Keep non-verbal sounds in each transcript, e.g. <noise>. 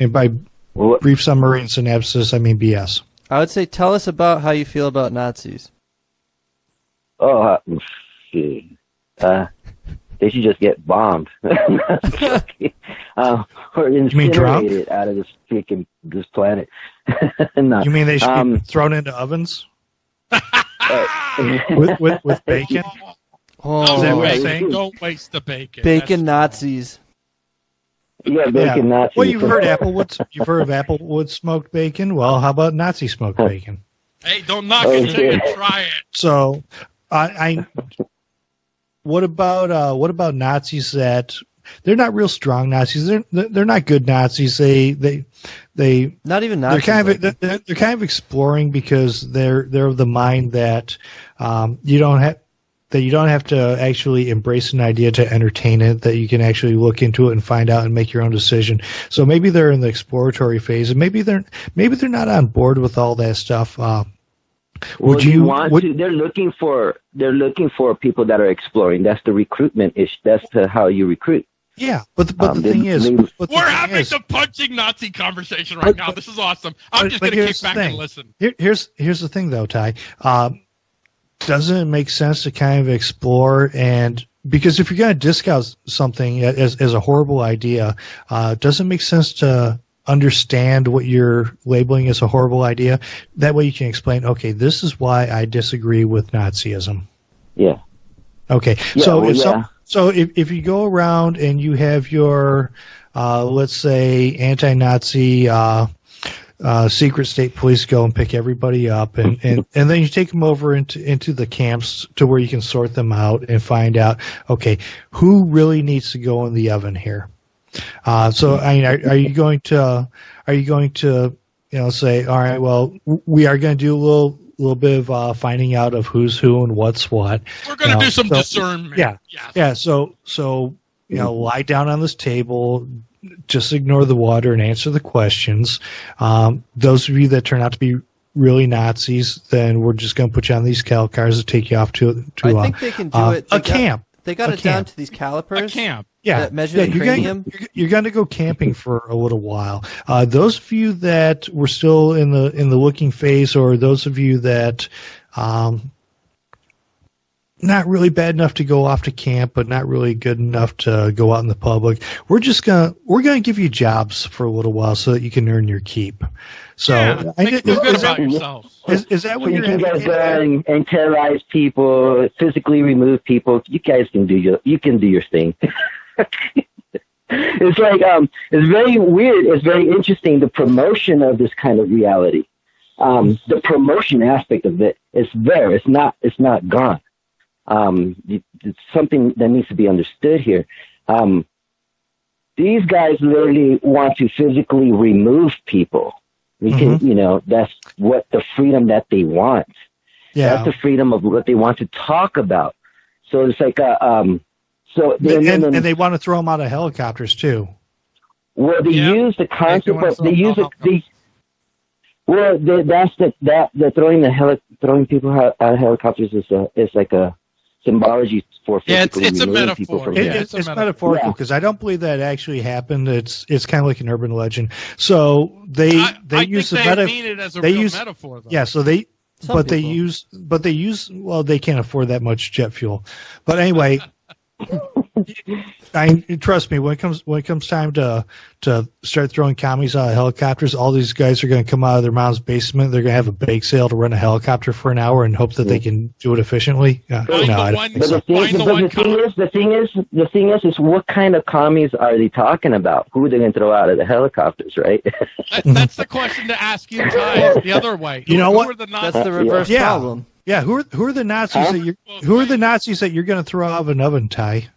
And by brief summary and synopsis, I mean BS. I would say tell us about how you feel about Nazis. Oh, uh, see. Uh, they should just get bombed. <laughs> uh, or incinerated out of this freaking this planet. <laughs> no. You mean they should um, be thrown into ovens? <laughs> with, with, with bacon? Oh, Is that what you're Don't saying? waste, don't waste the bacon. bacon Nazis. Yeah, bacon Nazis. Well, you've heard Applewood. You've heard of Applewood smoked bacon. Well, how about Nazi smoked bacon? Hey, don't knock Oh, it until you try it. So, I, I what about uh, what about Nazis that they're not real strong Nazis? They're they're not good Nazis. They they they Not even Nazis. they're Nazis. kind like- of they're, they're kind of exploring because they're they're of the mind that um, you don't have that you don't have to actually embrace an idea to entertain it that you can actually look into it and find out and make your own decision so maybe they're in the exploratory phase and maybe they're maybe they're not on board with all that stuff uh, Well, would you, you want would, to? They're looking for they're looking for people that are exploring. That's the recruitment ish. That's the, how you recruit. yeah but the, but Um, the they- thing is they- the We're thing having is- the punching Nazi conversation right But- now. This is awesome. I'm but- just going to kick back the and listen. Here, here's here's the thing though, Ty. Um, doesn't it make sense to kind of explore and because if you're going to discount something as as a horrible idea, uh, doesn't it make sense to understand what you're labeling as a horrible idea. That way you can explain, okay, this is why I disagree with Nazism. Yeah. Okay. Yeah, so well, if yeah. so if, if you go around and you have your uh, let's say anti-Nazi uh, uh, secret state police go and pick everybody up and, and, <laughs> and then you take them over into into the camps to where you can sort them out and find out okay who really needs to go in the oven here. Uh, so I mean, are, are you going to are you going to you know say all right well we are going to do a little little bit of uh, finding out of who's who and what's what. We're going to You know, do some so- discernment. Yeah, Yes. yeah. So so you know, lie down on this table, just ignore the water and answer the questions. Um, those of you that turn out to be really Nazis, then we're just going to put you on these cattle cars to take you off to to I uh, think they can do uh, it. a got- camp. They got A it down to these calipers. A camp. Yeah, that measure yeah, the you're cranium. Going, you're going to go camping for a little while. Uh, those of you that were still in the in the looking phase, or those of you that um, not really bad enough to go off to camp, but not really good enough to go out in the public, we're just gonna we're gonna give you jobs for a little while so that you can earn your keep. So, yeah, I, make is, feel good is that, about yourself. is, is that So what you you're can go advocating? and, and terrorize people, physically remove people. You guys can do your you can do your thing. <laughs> it's like um, it's very weird. It's very interesting the promotion of this kind of reality. Um, the promotion aspect of it is there. It's not. It's not gone. Um, it's something that needs to be understood here. Um, these guys literally want to physically remove people. We can, you know, that's what the freedom that they want. Yeah, That's the freedom of what they want to talk about. So it's like a, um, so and, then, and, and they want to throw them out of helicopters too. well, they Yeah. use the concept want of they use them it. They, well, the, that's the that the throwing the heli- throwing people out out of helicopters is a is like a symbology for Yeah, it's- physically it's a removing people metaphor. from It, Yeah, it- it's it's, a metaphor. metaphorical Yeah. because I don't believe that actually happened. It's it's kind of like an urban legend. So they I, they I use the think they meta. mean it as a they real use- metaphor, though. Yeah, so they Some but they use but they use well they can't afford that much jet fuel. But anyway, <laughs> I trust me when it comes when it comes time to to start throwing commies out of helicopters, all these guys are going to come out of their mom's basement. They're going to have a bake sale to run a helicopter for an hour and hope that they can do it efficiently. Uh, no, the one- But the thing, the the thing is, the thing is, the thing is, is what kind of commies are they talking about? Who are they going to throw out of the helicopters, right? <laughs> That, that's the question to ask you, Ty, the other way. You know what? are the That's the reverse Yeah. problem. Yeah, who are who are the Nazis Huh? that you who are the Nazis that you're going to throw out of an oven, Ty?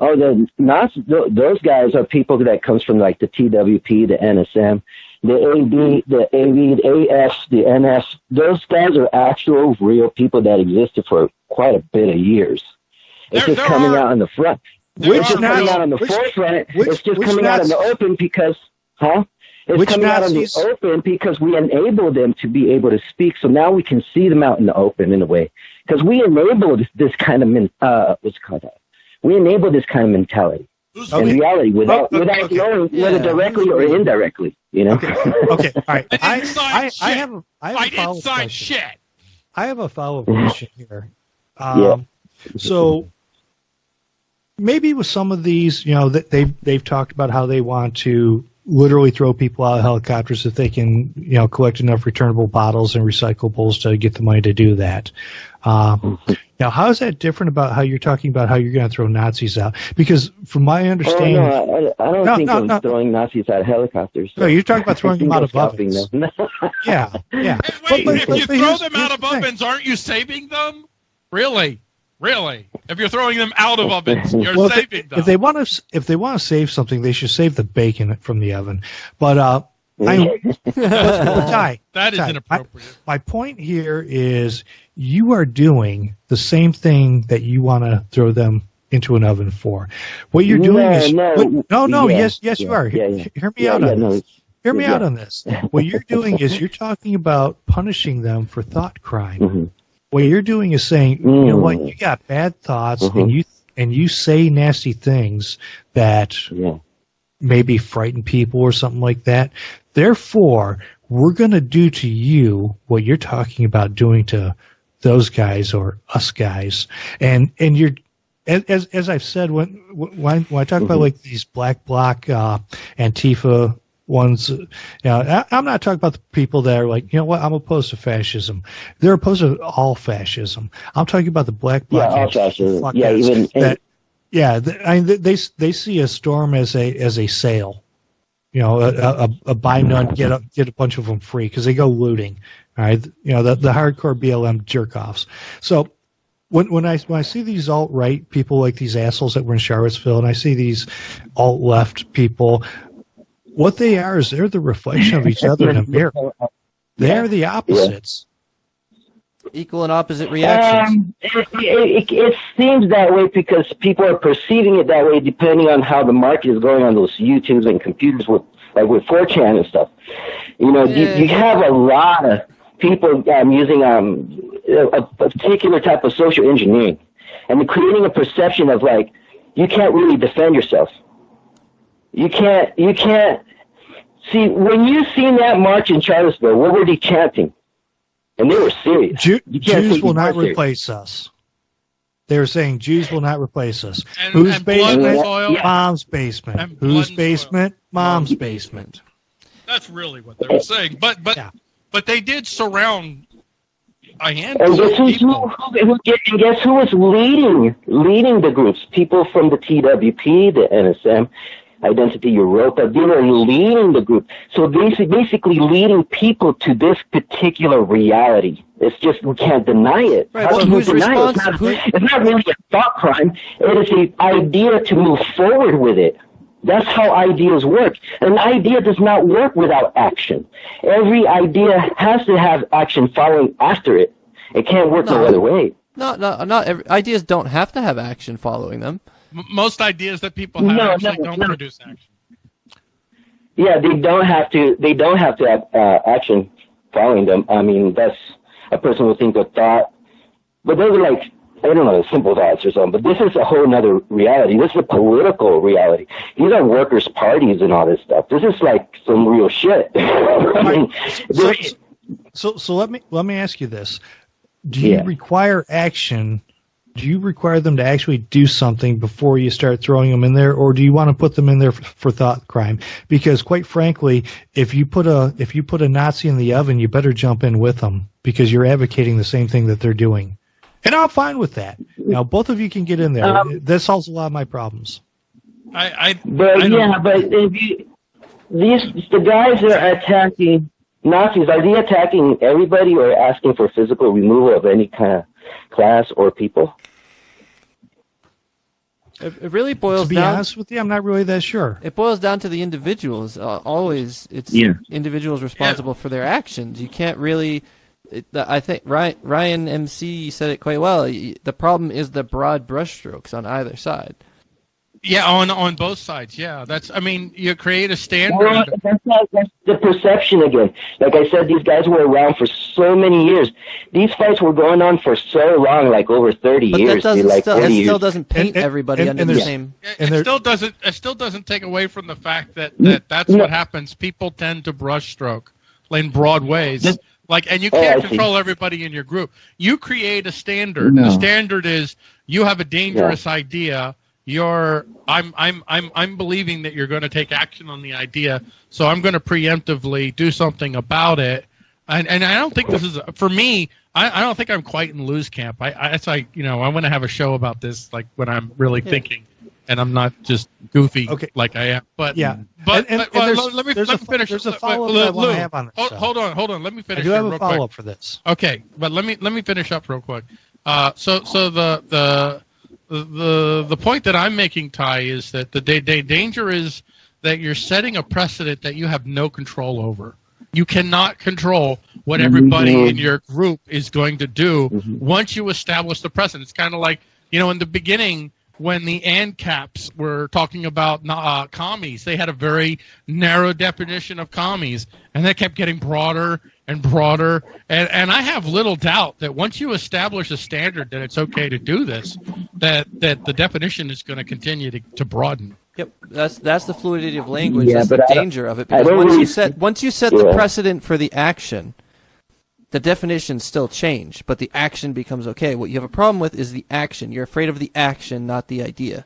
Oh, the th- those guys are people that comes from like the TWP, the NSM, the AB, the AV, the AS, the NS. Those guys are actual real people that existed for quite a bit of years. It's There- just there coming are- out in the front. are just coming out in the which- forefront. which- it's just which coming out in the open because, huh? It's Which coming out in the open because we enable them to be able to speak. So now we can see them out in the open in a way because we enabled this kind of uh, what's it called that? We enable this kind of mentality. Who's in reality without Okay, without okay. knowing whether directly or indirectly. You know. Okay. Okay. All right. I <laughs> I, didn't sign I, I shit. have a, I have a I follow-up question. shit. I have a follow up question here. Um, Yeah. So maybe with some of these, you know, that they've they've talked about how they want to literally throw people out of helicopters if they can, you know, collect enough returnable bottles and recyclables to get the money to do that. Um, now, how is that different about how you're talking about how you're going to throw Nazis out? Because from my understanding, Oh understanding, no, I, I don't No, think no, I'm no. throwing Nazis out of helicopters. no, you're talking about throwing them out of <laughs> stopping ovens. them. Yeah, yeah. Hey, But- wait, but- if but- you but throw them out of the ovens, aren't you saving them? Really? Really? If you're throwing them out of ovens, <laughs> you're Well, if they, saving them. if they want to, if they want to save something, they should save the bacon from the oven. But uh, I, but, <laughs> but Ty, that is Ty, inappropriate. my point here is you are doing the same thing that you want to throw them into an oven for. What you're doing No, is no, what- no, no, yeah, yes, yes, you are. yeah, Hear, yeah. hear me yeah, out yeah, on no, this. Hear me yeah. out on this. What you're doing is you're talking about punishing them for thought crime. mhm. What you're doing is saying, you know what, Mm. you got bad thoughts Mhm. and you and you say nasty things that yeah. maybe frighten people or something like that. Therefore, we're going to do to you what you're talking about doing to those guys or us guys. And and you're as as, as I've said when when, when I talk about Mhm. like these black bloc uh, Antifa ones, you know, I, I'm not talking about the people that are like, you know what, I'm opposed to fascism. They're opposed to all fascism. I'm talking about the black Yeah, bloc all fascism. Yeah, even that yeah, I mean, they they see a storm as a as a sale, you know, a, a, a buy none get a, get a bunch of them free because they go looting. All right, you know the the hardcore BLM jerk offs. So when when I when I see these alt right people like these assholes that were in Charlottesville, and I see these alt left people, what they are is they're the reflection of each other in a mirror. <laughs> They are the opposites. Equal and opposite reactions. Um, it, it, it, it seems that way because people are perceiving it that way depending on how the market is going on those YouTubes and computers with like with 4chan and stuff. You know, Yeah. you, you have a lot of people um, using um, a, a particular type of social engineering and creating a perception of like you can't really defend yourself. You can't. You can't. See, when you seen that march in Charlottesville, what were they chanting? And they were serious. Jew, You can't Jews will not marches. replace us. They were saying Jews will not replace us. And, Whose and basement? Mom's basement. And Whose and basement? Mom's basement. That's really what they were saying. But but Yeah. but they did surround a And handful guess of who's, who, people. who, who, get- and guess who was leading leading the groups? People from the TWP, the NSM, Identity Evropa. They were leading the group. So basically, basically leading people to this particular reality. It's just we can't deny it. Right, How you who's deny it? It's not, it's not really a thought crime. It is an idea to move forward with it. That's how ideas work. An idea does not work without action. Every idea has to have action following after it. It can't work no, No. other way. No, no, not every, ideas don't have to have action following them. Most ideas that people have No, actually no, don't no. produce action. Yeah, they don't have to. They don't have to have uh, action following them. I mean, that's a person will think of thought, but those are like I don't know, simple thoughts or something. But this is a whole other reality. This is a political reality. These are workers' parties and all this stuff. This is like some real shit. <laughs> I mean, So, so, so let me let me ask you this: Do you Yeah. require action? Do you require them to actually do something before you start throwing them in there, or do you want to put them in there for, for thought crime? Because quite frankly, if you put a if you put a Nazi in the oven, you better jump in with them because you're advocating the same thing that they're doing. And I'm fine with that. Now, both of you can get in there. Um, that solves a lot of my problems. I, I But I don't- yeah, but if you these the guys that are attacking Nazis, are they attacking everybody or asking for physical removal of any kind of class or people? It, it really To boils be down. honest with you, I'm not really that sure. It boils down to the individuals. Uh, always, it's Yeah. individuals responsible for their actions. You can't really. It, I think Ryan, Ryan MC said it quite well. The problem is the broad brushstrokes on either side. Yeah, on on both sides. Yeah, that's. I mean, you create a Well, standard. that's not that's the perception again. Like I said, these guys were around for so many years. These fights were going on for so long, like over thirty But years, that doesn't like still, forty that years. still doesn't paint And- and- everybody and- under and the same. It, And it still doesn't. It still doesn't take away from the fact that, Mm, that that's no. what happens. People tend to brushstroke in broad ways. Just- Like, and you Oh, can't I see. control everybody in your group. You create a standard. No. The standard is you have a dangerous idea. You're. I'm. I'm. I'm. I'm believing that you're going to take action on the idea. So I'm going to preemptively do something about it. And and I don't think this is for me. I, I don't think I'm quite in Lou's camp. I, I it's like you know I want to have a show about this like when I'm really Yeah. thinking and I'm not just goofy Okay. like I am. But Yeah. but, And- and- but and there's- let, me let me finish. there's a follow-up Lou, that I have on this, Hold, hold on, hold on. Let me I finish do here have a follow up for this. Okay, but let me let me finish up real quick. Uh, so so the the the the point that I'm making, Ty, is that the da- da- danger is that you're setting a precedent that you have no control over. You cannot control what everybody Mhm. in your group is going to do Mhm. once you establish the precedent. It's kind of like you know in the beginning when the ANCAPs were talking about uh, commies, they had a very narrow definition of commies, and that kept getting broader and broader. And, and I have little doubt that once you establish a standard that it's okay to do this, that, that the definition is going to continue to, to broaden. Yep, that's that's the fluidity of language. Yeah, that's the but I danger of it. Because once really you set once you set the precedent for the action, the definitions still change, but the action becomes okay. What you have a problem with is the action. You're afraid of the action, not the idea.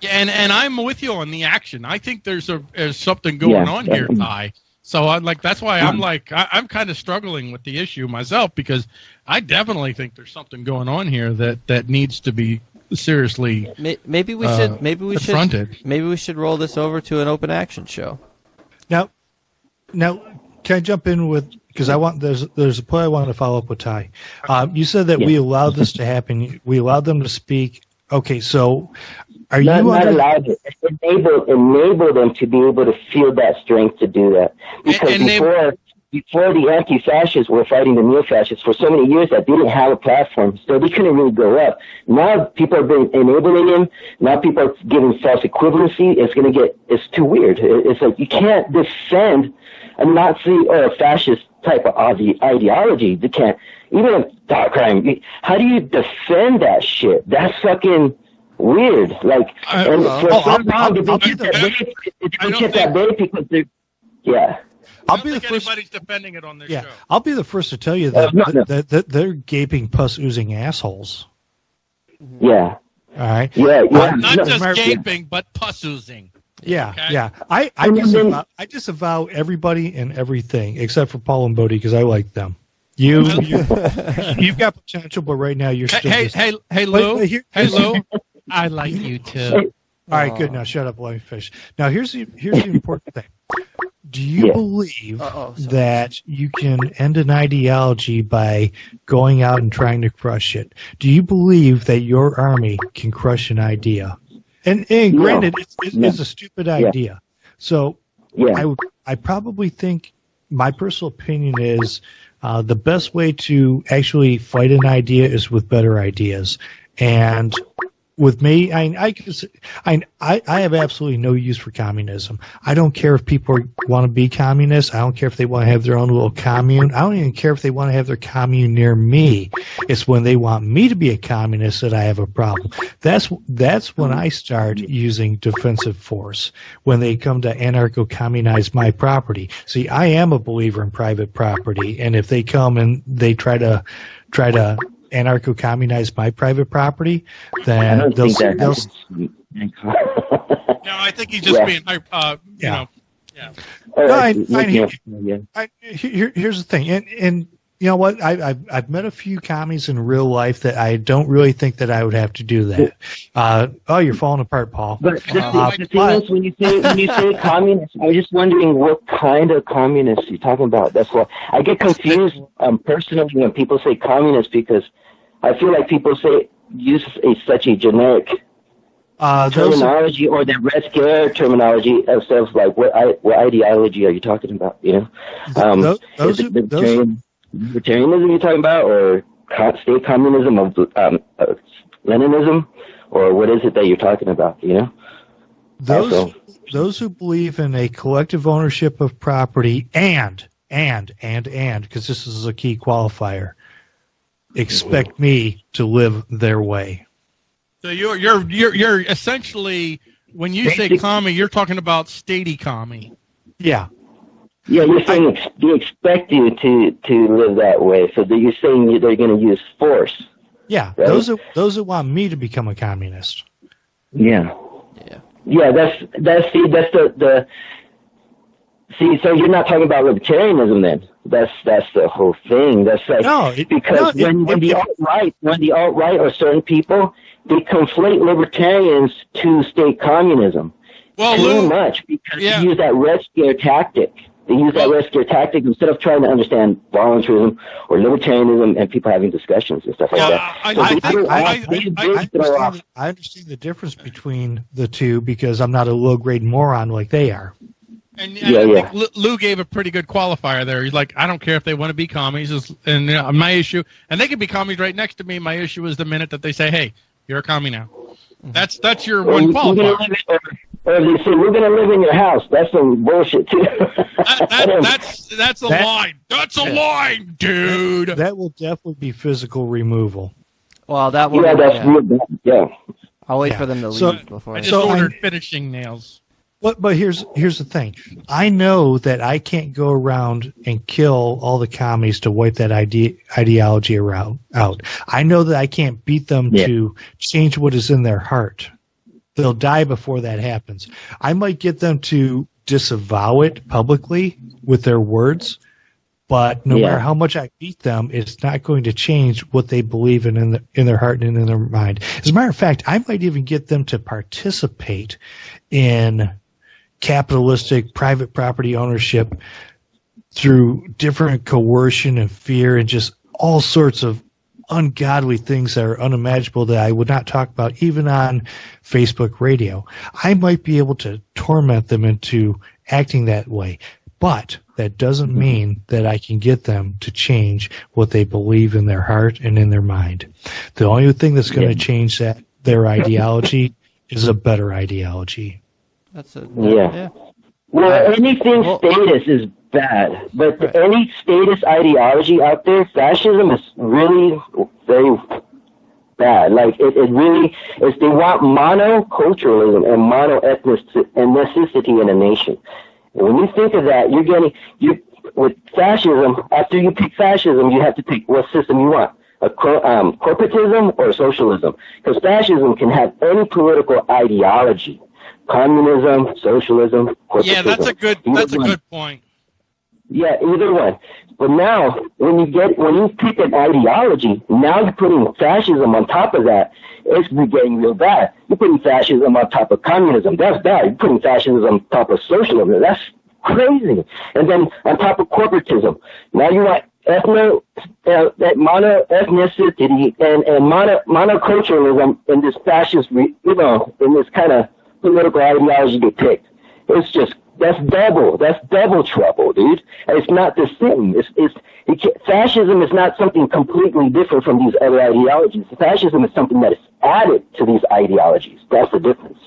Yeah, and, and I'm with you on the action. I think there's a there's something going Yeah. on here, Ty. So I like that's why I'm like I, I'm kind of struggling with the issue myself because I definitely think there's something going on here that that needs to be seriously Maybe we Uh, should maybe we should maybe we should roll this over to an open action show. Now, now, can I jump in with because I want there's there's a point I want to follow up with Ty. Um, you said that we Yeah. allowed this to happen. We allowed them to speak. Okay, so are not, you not under, allowed it. Enable enable them to be able to feel that strength to do that. Because and they- before before the anti-fascists were fighting the neo-fascists for so many years that they didn't have a platform, so they couldn't really go up. Now people are been enabling them. Now people are giving false equivalency. It's going to get it's too weird. It's like you can't defend a Nazi or a fascist type of ide- ideology. You can't even a thought crime. How do you defend that shit? That's fucking weird. Like, I- and well, for oh, so I'll- long, I'll- they've I'll be the- They've I been don't kept think- at bay because they're, yeah. I'll be the first. anybody's defending it on this Yeah, show. I'll be the first to tell you Uh, that, no, no. that, that they're gaping pus oozing assholes. Yeah, All right. yeah, yeah. Uh, Not No, just Mar- gaping, but pus oozing. Yeah, Okay. yeah. I I And then- disavow, I disavow everybody and everything except for Paul and Bodie because I like them. You, you <laughs> you've got potential, but right now you're Hey, still. hey, just- hey, hey, Wait, Lou. wait, here- hey, Lou. I like you too. All right, good. Now shut up, let me fish. Now here's the here's the important thing. Do you Yeah. believe Uh-oh, that you can end an ideology by going out and trying to crush it? Do you believe that your army can crush an idea? And and No. granted, it's, it's, No. it's a stupid idea. So yeah. I I probably think my personal opinion is uh, the best way to actually fight an idea is with better ideas. And with me, I I I I have absolutely no use for communism. I don't care if people want to be communists. I don't care if they want to have their own little commune. I don't even care if they want to have their commune near me. It's when they want me to be a communist that I have a problem. That's that's when I start using defensive force. When they come to anarcho-communize my property. See, I am a believer in private property, and if they come and they try to try to anarcho-communize my private property, I then don't they'll, think that they'll. No, I think he's just Yeah. being, uh, you Yeah. know, All No, right, I- I hear yeah. I, here, here's the thing, and and you know what? I, I've I've met a few commies in real life that I don't really think that I would have to do that. Uh, oh, you're falling apart, Paul. But the, Uh, thing, the thing but- is, when you say when you say <laughs> communist, I'm just wondering what kind of communist you're talking about. That's why I get confused um, personally when people say communist because I feel like people say use a, such a generic Uh, those are, terminology or the Red Scare terminology of stuff like what I, what ideology are you talking about? You know, um, those, those, are, those libertarian, libertarianism you're talking about, or state communism of um, uh, Leninism, or what is it that you're talking about? You know, those Also- those who believe in a collective ownership of property and and and and because this is a key qualifier expect me to live their way So you're you're you're you're essentially when you say Basic- commie, you're talking about statey commie. yeah Yeah, you're saying ex- they expect you to to live that way. So that you're saying you- they're going to use force. yeah Right. those that those that want me to become a communist Yeah. Yeah. Yeah, that's that's see that's the the see. So you're not talking about libertarianism then. That's that's the whole thing. That's like no it, because no, it- when when it- the alt right when the alt right or certain people they conflate libertarians to state communism Well, too Lou, much because yeah. they use that red scare tactic. They use that red scare tactic instead of trying to understand voluntarism or libertarianism and people having discussions and stuff like Yeah, that. I- So I they I- I- I- I understand, the, I understand the difference between the two because I'm not a low grade moron like they are. and, and Yeah, I yeah. think Lou- Lou gave a pretty good qualifier there. He's like, I don't care if they want to be commies, is- and uh, my issue, and they can be commies right next to me. My issue is the minute that they say, "Hey, you're a commie now." That's that's your or one you- you're qualifier. Live in- or, or they say we're going to live in your house. That's some bullshit too. That, that, <laughs> that's that's a That- line. That's a Yeah. line, dude. That will definitely be physical removal. Well, that one. yeah, that's yeah. real bad. Yeah. I'll wait Yeah. for them to So- leave before. I I just So ordered I- finishing nails. But but here's here's the thing. I know that I can't go around and kill all the commies to wipe that ide- ideology around out. I know that I can't beat them Yeah. to change what is in their heart. They'll die before that happens. I might get them to disavow it publicly with their words, but no Yeah. matter how much I beat them, it's not going to change what they believe in in, the, in their heart and in their mind. As a matter of fact, I might even get them to participate in capitalistic private property ownership through different coercion and fear and just all sorts of ungodly things that are unimaginable that I would not talk about even on Facebook radio. I might be able to torment them into acting that way, but that doesn't mm-hmm. mean that I can get them to change what they believe in their heart and in their mind. The only thing that's going to Yeah. change that their ideology <laughs> is a better ideology. That's a Yeah. yeah. Well, Right. anything Well- status is bad, but Right. any status ideology out there, fascism is really very bad. Like it, it really is. They want monoculturalism and mono ethnicity in a nation. And when you think of that, you're getting you with fascism. After you pick fascism, you have to pick what system you want. A co- um, corporatism or socialism, because fascism can have any political ideology, communism, socialism, corporatism. Yeah, that's a good that's a good point. Yeah, either one. But now, when you get when you pick an ideology, now you're putting fascism on top of that. It's getting real bad. You're putting fascism on top of communism. That's bad. You're putting fascism on top of socialism. That's crazy. And then on top of corporatism, now you want ethno uh, that mono ethnicity and and mono monoculturalism in this fascist, you know, in this kind of political ideology picked. It's just that's double. That's double trouble, dude. And it's not the same. It's it's it, fascism is not something completely different from these other ideologies. Fascism is something that is added to these ideologies. That's the difference.